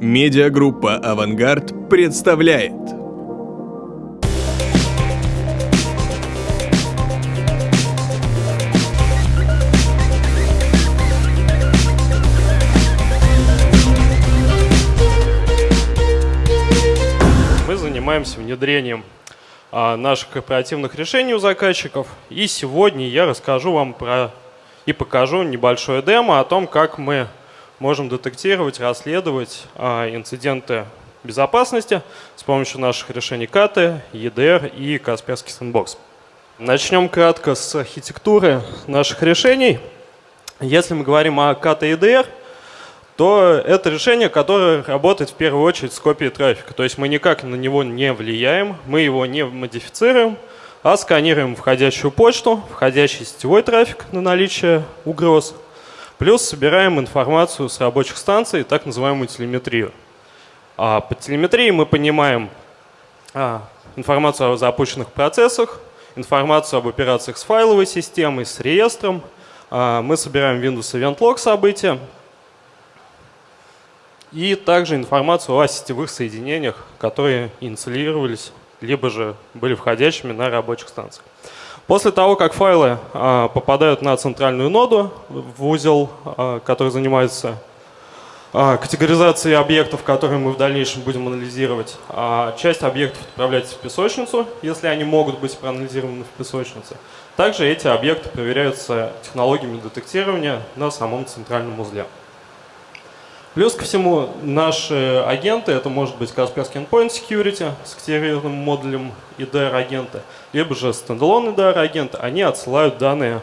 Медиагруппа «Авангард» представляет Мы занимаемся внедрением а, наших корпоративных решений у заказчиков. И сегодня я расскажу вам про и покажу небольшое демо о том, как мы можем детектировать, расследовать а, инциденты безопасности с помощью наших решений КАТы, EDR и Касперский Sandbox. Начнем кратко с архитектуры наших решений. Если мы говорим о КАТа и EDR, то это решение, которое работает в первую очередь с копией трафика. То есть мы никак на него не влияем, мы его не модифицируем, а сканируем входящую почту, входящий сетевой трафик на наличие угроз – Плюс собираем информацию с рабочих станций, так называемую телеметрию. А под телеметрией мы понимаем а, информацию о запущенных процессах, информацию об операциях с файловой системой, с реестром. А, мы собираем Windows Event Log события. И также информацию о сетевых соединениях, которые инициировались, либо же были входящими на рабочих станциях. После того, как файлы а, попадают на центральную ноду в узел, а, который занимается а, категоризацией объектов, которые мы в дальнейшем будем анализировать, часть объектов отправляется в песочницу, если они могут быть проанализированы в песочнице. Также эти объекты проверяются технологиями детектирования на самом центральном узле. Плюс ко всему, наши агенты, это может быть Kaspersky Endpoint Security с активированным модулем IDR-агента, либо же стендалон IDR-агент, они отсылают данные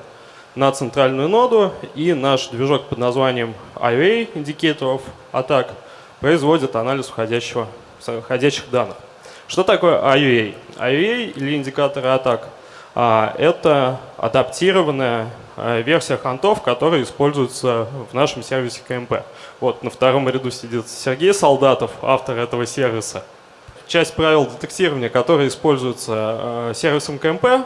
на центральную ноду, и наш движок под названием IOA, индикаторов атак, производит анализ входящего, входящих данных. Что такое IOA? IOA или индикаторы атак а, – это адаптированная а, версия хантов, которая используется в нашем сервисе КМП. Вот на втором ряду сидит Сергей Солдатов, автор этого сервиса. Часть правил детектирования, которые используются э, сервисом КМП, э,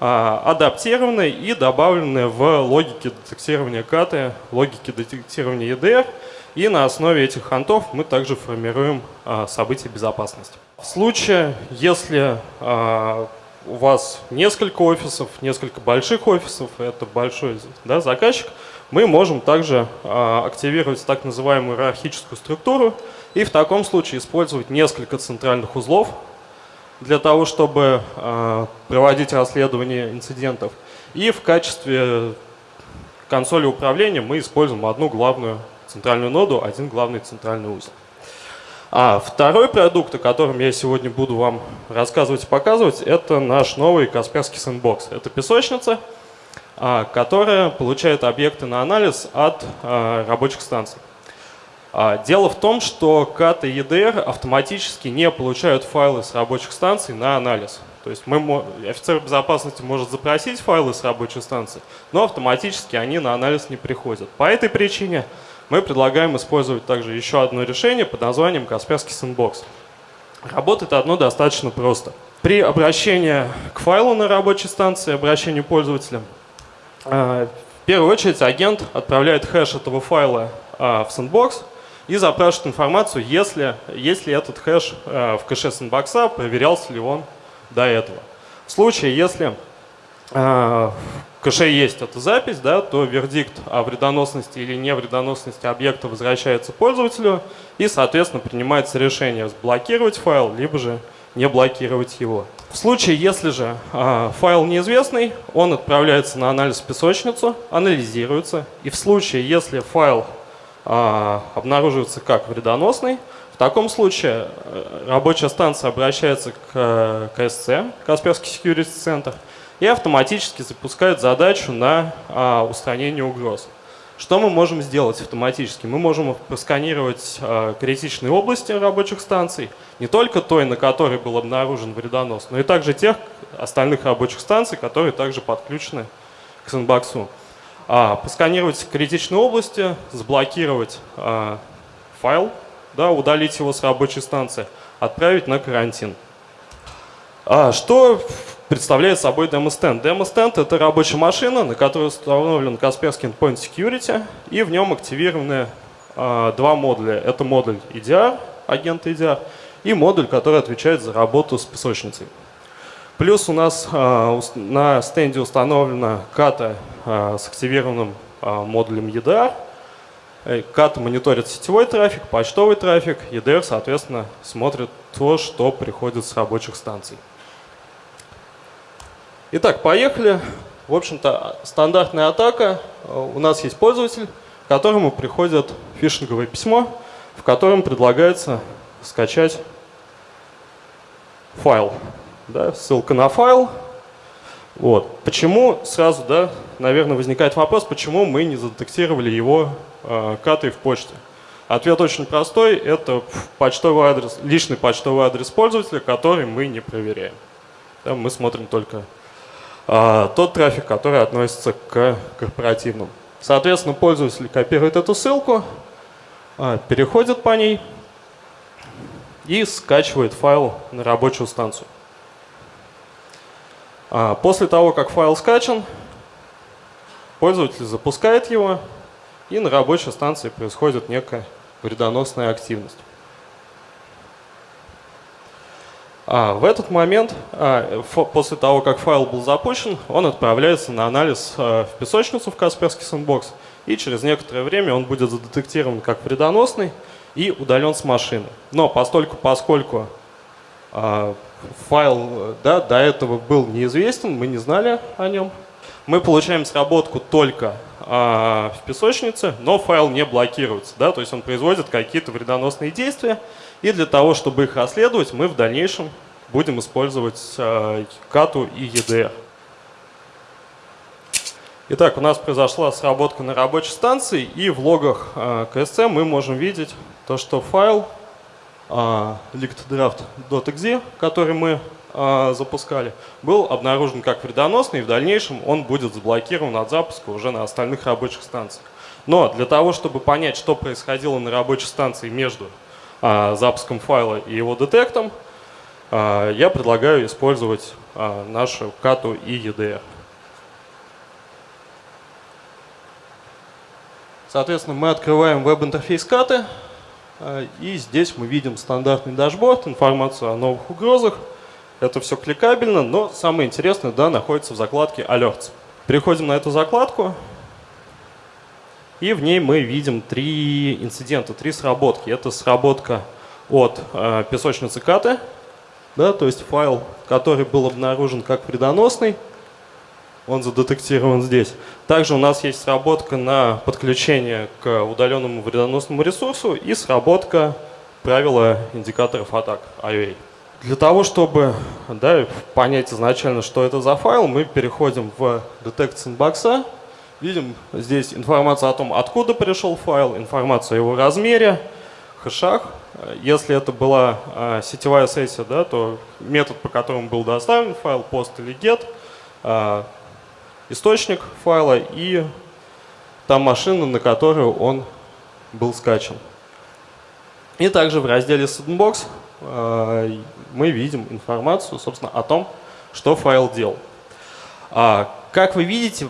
адаптированы и добавлены в логике детектирования КАТы, логике детектирования EDR. И на основе этих хантов мы также формируем э, события безопасности. В случае, если у вас несколько офисов, несколько больших офисов, это большой да, заказчик, мы можем также а, активировать так называемую иерархическую структуру и в таком случае использовать несколько центральных узлов для того, чтобы а, проводить расследование инцидентов. И в качестве консоли управления мы используем одну главную центральную ноду, один главный центральный узел. А второй продукт, о котором я сегодня буду вам рассказывать и показывать, это наш новый Касперский Sandbox. Это песочница, а, которая получает объекты на анализ от а, рабочих станций. А, дело в том, что CAT и EDR автоматически не получают файлы с рабочих станций на анализ. То есть мы, офицер безопасности может запросить файлы с рабочей станции, но автоматически они на анализ не приходят. По этой причине мы предлагаем использовать также еще одно решение под названием Касперский Sandbox. Работает одно достаточно просто. При обращении к файлу на рабочей станции, обращению пользователя, э, в первую очередь агент отправляет хэш этого файла э, в Sandbox и запрашивает информацию, если, если этот хэш э, в кэше Sandbox, проверялся ли он до этого. В случае, если в кэше есть эта запись, да, то вердикт о вредоносности или невредоносности объекта возвращается пользователю и, соответственно, принимается решение блокировать файл, либо же не блокировать его. В случае, если же э, файл неизвестный, он отправляется на анализ в песочницу, анализируется. И в случае, если файл э, обнаруживается как вредоносный, в таком случае э, рабочая станция обращается к КСЦ, Касперский Security Center, и автоматически запускает задачу на а, устранение угроз. Что мы можем сделать автоматически? Мы можем просканировать а, критичные области рабочих станций, не только той, на которой был обнаружен вредонос, но и также тех остальных рабочих станций, которые также подключены к сэндбоксу. А, просканировать критичные области, заблокировать а, файл, да, удалить его с рабочей станции, отправить на карантин. А, что представляет собой демо-стенд. Демо-стенд – это рабочая машина, на которой установлен Kaspersky Endpoint Security, и в нем активированы а, два модуля. Это модуль EDR, агент EDR, и модуль, который отвечает за работу с песочницей. Плюс у нас а, на стенде установлена ката с активированным модулем EDR. Э, ката мониторит сетевой трафик, почтовый трафик, EDR, соответственно, смотрит то, что приходит с рабочих станций. Итак, поехали. В общем-то, стандартная атака. Э, у нас есть пользователь, которому приходит фишинговое письмо, в котором предлагается скачать файл. Да, ссылка на файл. Вот. Почему сразу, да, наверное, возникает вопрос, почему мы не задетектировали его э, катой в почте? Ответ очень простой. Это почтовый адрес, личный почтовый адрес пользователя, который мы не проверяем. Да, мы смотрим только тот трафик, который относится к корпоративному. Соответственно, пользователь копирует эту ссылку, а, переходит по ней и скачивает файл на рабочую станцию. А, после того, как файл скачан, пользователь запускает его, и на рабочей станции происходит некая вредоносная активность. А, в этот момент, а, после того, как файл был запущен, он отправляется на анализ а, в песочницу в Касперский сэндбокс, и через некоторое время он будет задетектирован как вредоносный и удален с машины. Но постольку, поскольку файл да, до этого был неизвестен, мы не знали о нем, мы получаем сработку только в песочнице, но файл не блокируется, да, то есть он производит какие-то вредоносные действия, и для того, чтобы их расследовать, мы в дальнейшем будем использовать э, кату и EDR. Итак, у нас произошла сработка на рабочей станции, и в логах э, КСЦ мы можем видеть то, что файл э, lickdraft.exe, который мы запускали, был обнаружен как вредоносный, и в дальнейшем он будет заблокирован от запуска уже на остальных рабочих станциях. Но для того, чтобы понять, что происходило на рабочей станции между запуском файла и его детектом, а, я предлагаю использовать а, нашу кату и EDR. Соответственно, мы открываем веб-интерфейс каты, и здесь мы видим стандартный дашборд, информацию о новых угрозах. Это все кликабельно, но самое интересное да, находится в закладке Alerts. Переходим на эту закладку, и в ней мы видим три инцидента, три сработки. Это сработка от э, песочницы Каты, да, то есть файл, который был обнаружен как вредоносный, он задетектирован здесь. Также у нас есть сработка на подключение к удаленному вредоносному ресурсу и сработка правила индикаторов атак IOA. Для того, чтобы да, понять изначально, что это за файл, мы переходим в Detect Sandbox, Видим здесь информацию о том, откуда пришел файл, информацию о его размере, хэшах. Если это была а, сетевая сессия, да, то метод, по которому был доставлен файл, post или get, а, источник файла и та машина, на которую он был скачан. И также в разделе Sandbox а, мы видим информацию, собственно, о том, что файл делал. Как вы видите,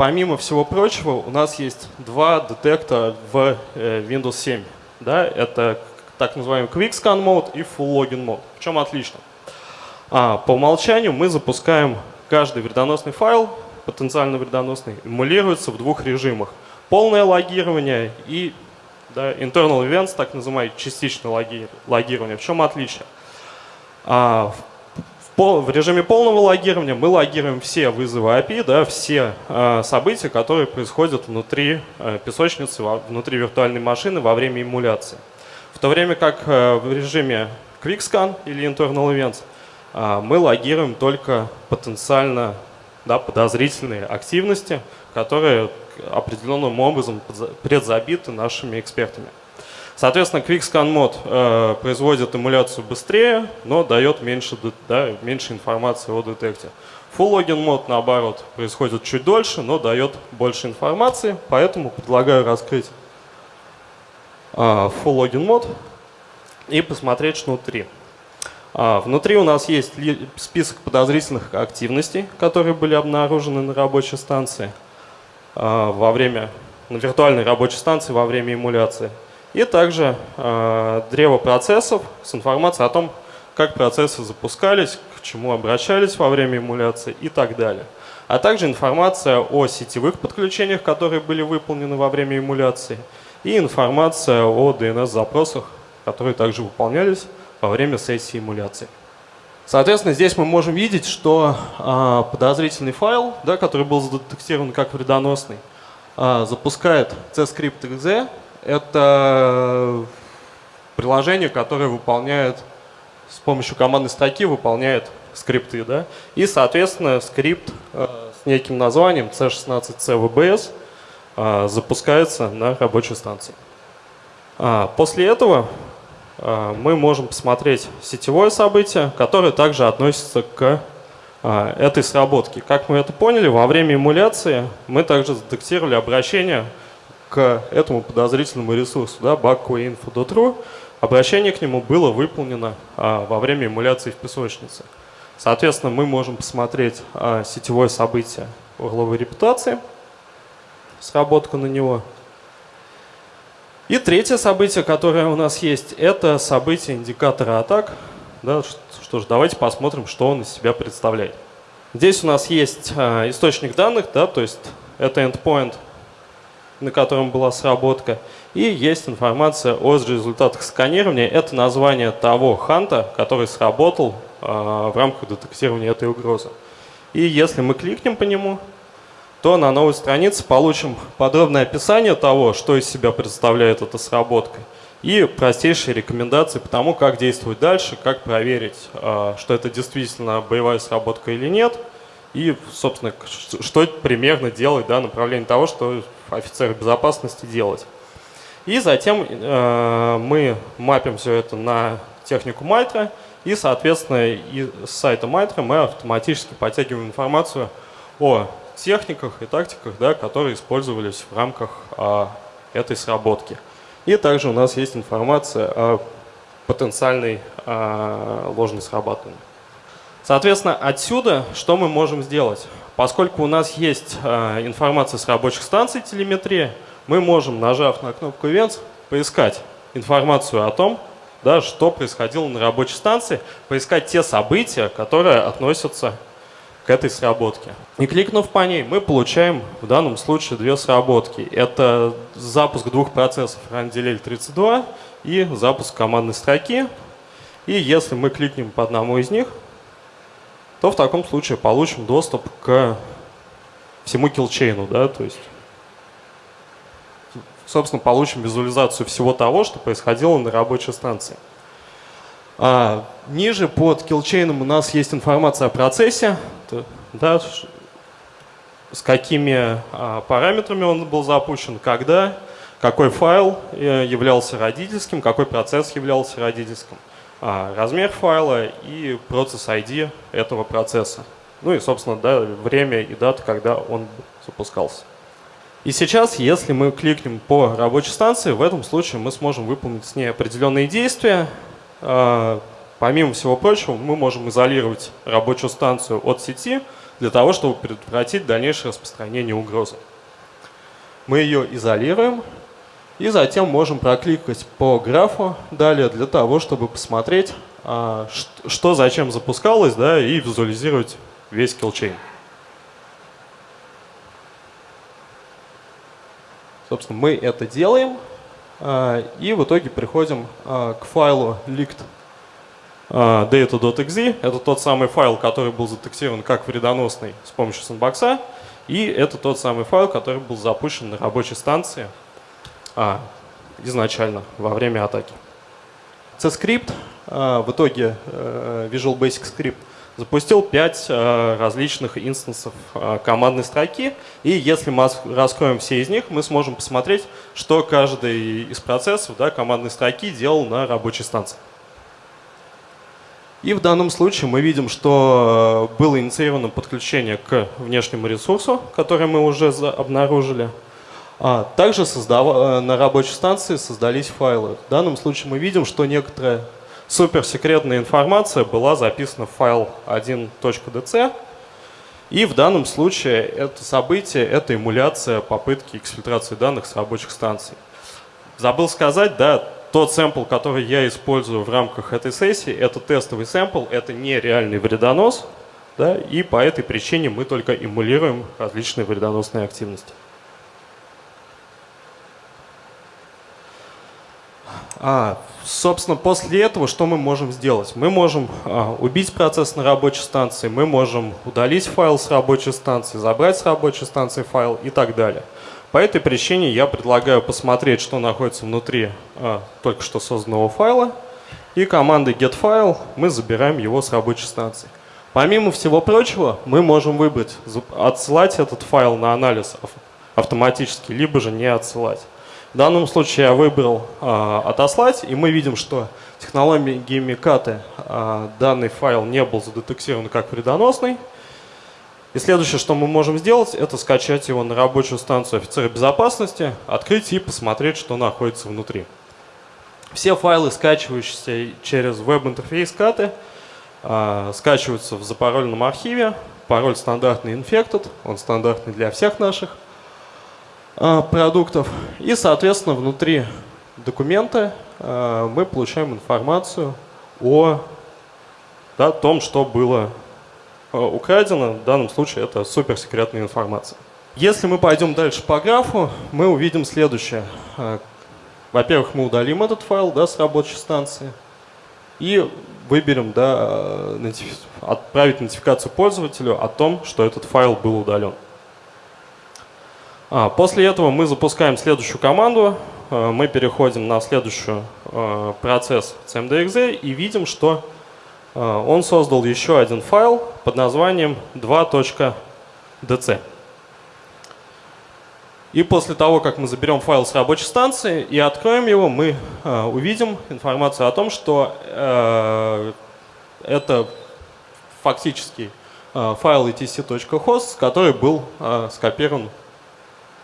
Помимо всего прочего, у нас есть два детекта в э, Windows 7. Да? Это так называемый Quick Scan Mode и Full Login Mode. В чем отлично? А, по умолчанию мы запускаем каждый вредоносный файл, потенциально вредоносный, эмулируется в двух режимах. Полное логирование и да, internal events, так называемое частичное логирование. В чем отличие? А, в режиме полного логирования мы логируем все вызовы API, да, все э, события, которые происходят внутри э, песочницы, внутри виртуальной машины во время эмуляции. В то время как э, в режиме QuickScan или Internal Events э, мы логируем только потенциально да, подозрительные активности, которые определенным образом предзабиты нашими экспертами. Соответственно, QuickScan мод э, производит эмуляцию быстрее, но дает меньше, да, меньше информации о детекте. Full Login мод, наоборот, происходит чуть дольше, но дает больше информации, поэтому предлагаю раскрыть э, Full Login мод и посмотреть внутри. А, внутри у нас есть список подозрительных активностей, которые были обнаружены на рабочей станции а, во время, на виртуальной рабочей станции во время эмуляции. И также э, древо процессов с информацией о том, как процессы запускались, к чему обращались во время эмуляции и так далее. А также информация о сетевых подключениях, которые были выполнены во время эмуляции, и информация о DNS-запросах, которые также выполнялись во время сессии эмуляции. Соответственно, здесь мы можем видеть, что э, подозрительный файл, да, который был задетектирован как вредоносный, э, запускает cscript.exe. Это приложение, которое выполняет с помощью командной строки выполняет скрипты. Да? И, соответственно, скрипт э, с неким названием C16CVBS э, запускается на рабочей станции. А, после этого а, мы можем посмотреть сетевое событие, которое также относится к этой сработке. Как мы это поняли, во время эмуляции мы также задетектировали обращение к этому подозрительному ресурсу, да, bugqueinfo.ru. Обращение к нему было выполнено во время эмуляции в песочнице. Соответственно, мы можем посмотреть сетевое событие угловой репутации, сработку на него – и третье событие, которое у нас есть, это событие индикатора атак. Да, что ж, давайте посмотрим, что он из себя представляет. Здесь у нас есть э, источник данных, да, то есть это endpoint, на котором была сработка. И есть информация о результатах сканирования. Это название того ханта, который сработал э, в рамках детектирования этой угрозы. И если мы кликнем по нему, то на новой странице получим подробное описание того, что из себя представляет эта сработка, и простейшие рекомендации по тому, как действовать дальше, как проверить, а, что это действительно боевая сработка или нет, и, собственно, что примерно делать, да, направление того, что офицеры безопасности делать. И затем э, мы мапим все это на технику Майтра, и, соответственно, из сайта Майтра мы автоматически подтягиваем информацию о техниках и тактиках, да, которые использовались в рамках а, этой сработки. И также у нас есть информация о потенциальной а, ложной срабатывании. Соответственно, отсюда что мы можем сделать? Поскольку у нас есть а, информация с рабочих станций телеметрии, мы можем, нажав на кнопку Events, поискать информацию о том, да, что происходило на рабочей станции, поискать те события, которые относятся к этой сработке. И кликнув по ней, мы получаем в данном случае две сработки. Это запуск двух процессов RunDelay 32 и запуск командной строки. И если мы кликнем по одному из них, то в таком случае получим доступ к всему килчейну, да, то есть, собственно, получим визуализацию всего того, что происходило на рабочей станции. А, ниже под килчейном у нас есть информация о процессе, да, с какими а, параметрами он был запущен, когда, какой файл э, являлся родительским, какой процесс являлся родительским, размер файла и процесс ID этого процесса. Ну и, собственно, да, время и дата, когда он запускался. И сейчас, если мы кликнем по рабочей станции, в этом случае мы сможем выполнить с ней определенные действия, а, помимо всего прочего, мы можем изолировать рабочую станцию от сети для того, чтобы предотвратить дальнейшее распространение угрозы. Мы ее изолируем и затем можем прокликать по графу далее для того, чтобы посмотреть, а, что зачем запускалось, да, и визуализировать весь kill chain. Собственно, мы это делаем. А, и в итоге приходим а, к файлу а, data.exe. Это тот самый файл, который был задетектирован как вредоносный с помощью sandbox а. И это тот самый файл, который был запущен на рабочей станции а, изначально во время атаки. CScript, а, в итоге а, Visual Basic Script, запустил 5 э, различных инстансов э, командной строки. И если мы раскроем все из них, мы сможем посмотреть, что каждый из процессов да, командной строки делал на рабочей станции. И в данном случае мы видим, что было инициировано подключение к внешнему ресурсу, который мы уже обнаружили. А также создав... Э, на рабочей станции создались файлы. В данном случае мы видим, что некоторая суперсекретная информация была записана в файл 1.dc. И в данном случае это событие – это эмуляция попытки эксфильтрации данных с рабочих станций. Забыл сказать, да, тот сэмпл, который я использую в рамках этой сессии, это тестовый сэмпл, это не реальный вредонос, да, и по этой причине мы только эмулируем различные вредоносные активности. А, собственно, после этого что мы можем сделать? Мы можем а, убить процесс на рабочей станции, мы можем удалить файл с рабочей станции, забрать с рабочей станции файл и так далее. По этой причине я предлагаю посмотреть, что находится внутри а, только что созданного файла. И командой getFile мы забираем его с рабочей станции. Помимо всего прочего, мы можем выбрать, отсылать этот файл на анализ автоматически, либо же не отсылать. В данном случае я выбрал э, отослать, и мы видим, что технологиями каты э, данный файл не был задетектирован как вредоносный. И следующее, что мы можем сделать, это скачать его на рабочую станцию офицера безопасности, открыть и посмотреть, что находится внутри. Все файлы, скачивающиеся через веб-интерфейс каты, э, скачиваются в запароленном архиве. Пароль стандартный infected, он стандартный для всех наших. А, продуктов. И, соответственно, внутри документа а, мы получаем информацию о да, том, что было а, украдено. В данном случае это суперсекретная информация. Если мы пойдем дальше по графу, мы увидим следующее. Во-первых, мы удалим этот файл да, с рабочей станции и выберем да, отправить нотификацию пользователю о том, что этот файл был удален. А, после этого мы запускаем следующую команду, а, мы переходим на следующий а, процесс CMDXZ и видим, что он создал еще один файл под названием 2.dc. И после того, как мы заберем файл с рабочей станции и откроем его, мы увидим информацию о том, что это фактически файл etc.host, который был скопирован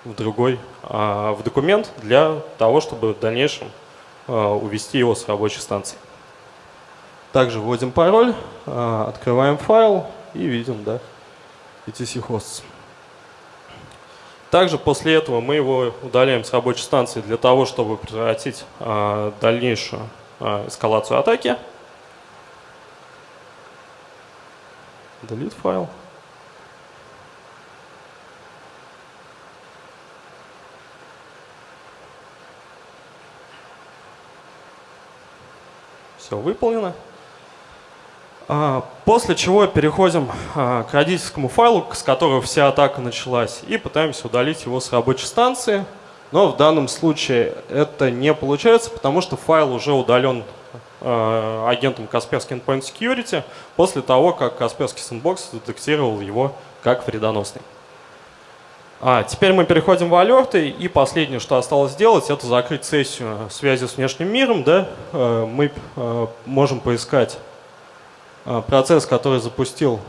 в другой, а, в документ для того, чтобы в дальнейшем а, увести его с рабочей станции. Также вводим пароль, а, открываем файл и видим да, etc hosts. Также после этого мы его удаляем с рабочей станции для того, чтобы превратить дальнейшую эскалацию атаки. Delete файл. Все выполнено. А, после чего переходим а, к родительскому файлу, с которого вся атака началась, и пытаемся удалить его с рабочей станции. Но в данном случае это не получается, потому что файл уже удален а, агентом Kaspersky Endpoint Security после того, как Kaspersky Sandbox детектировал его как вредоносный. А, теперь мы переходим в алерты, и последнее, что осталось сделать, это закрыть сессию связи с внешним миром. Да? Э, мы э, можем поискать э, процесс, который запустил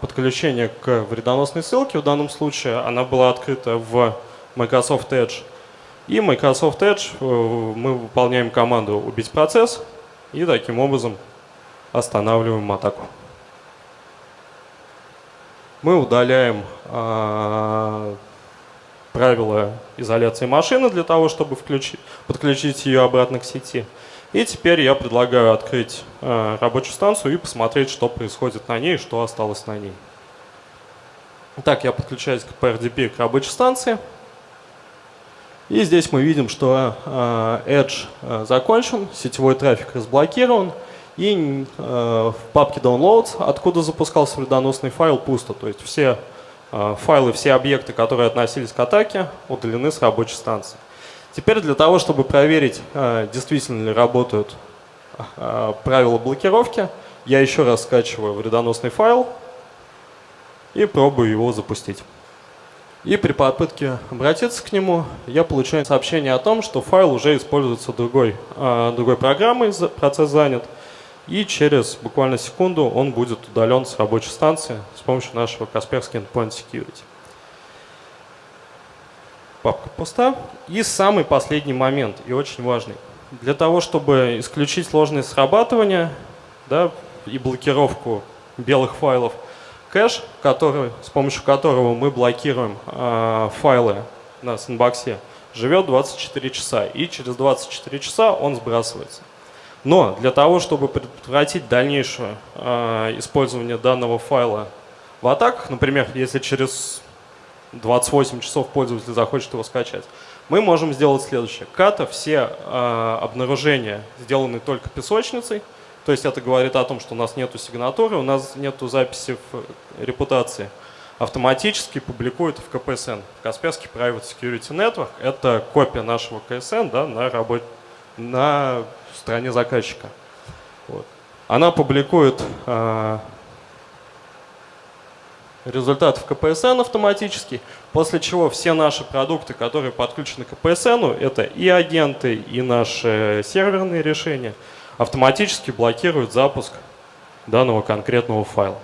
подключение к вредоносной ссылке. В данном случае она была открыта в Microsoft Edge. И Microsoft Edge мы выполняем команду «убить процесс» и таким образом останавливаем атаку мы удаляем э, правила изоляции машины для того, чтобы включить, подключить ее обратно к сети. И теперь я предлагаю открыть э, рабочую станцию и посмотреть, что происходит на ней что осталось на ней. Так, я подключаюсь к PRDP к рабочей станции. И здесь мы видим, что э, Edge закончен, сетевой трафик разблокирован. И э, в папке downloads, откуда запускался вредоносный файл, пусто. То есть все э, файлы, все объекты, которые относились к атаке, удалены с рабочей станции. Теперь для того, чтобы проверить, э, действительно ли работают правила блокировки, я еще раз скачиваю вредоносный файл и пробую его запустить. И при попытке обратиться к нему, я получаю сообщение о том, что файл уже используется другой, другой программой, процесс занят, и через буквально секунду он будет удален с рабочей станции с помощью нашего Kaspersky Endpoint Security. Папка пуста. И самый последний момент, и очень важный. Для того, чтобы исключить сложность срабатывания да, и блокировку белых файлов, кэш, который, с помощью которого мы блокируем э, файлы на сэндбоксе, живет 24 часа, и через 24 часа он сбрасывается. Но для того, чтобы предотвратить дальнейшее э, использование данного файла в атаках, например, если через 28 часов пользователь захочет его скачать, мы можем сделать следующее. Ката все э, обнаружения сделаны только песочницей, то есть это говорит о том, что у нас нету сигнатуры, у нас нету записи в репутации. Автоматически публикует в КПСН, Kaspersky Private Security Network. Это копия нашего КСН да, на, работе, на стороне заказчика. Вот. Она публикует э, результат в КПСН автоматически, после чего все наши продукты, которые подключены к КПСН, это и агенты, и наши серверные решения, автоматически блокируют запуск данного конкретного файла.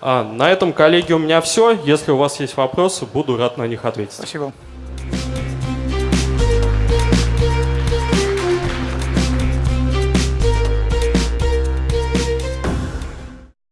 А, на этом, коллеги, у меня все. Если у вас есть вопросы, буду рад на них ответить. Спасибо.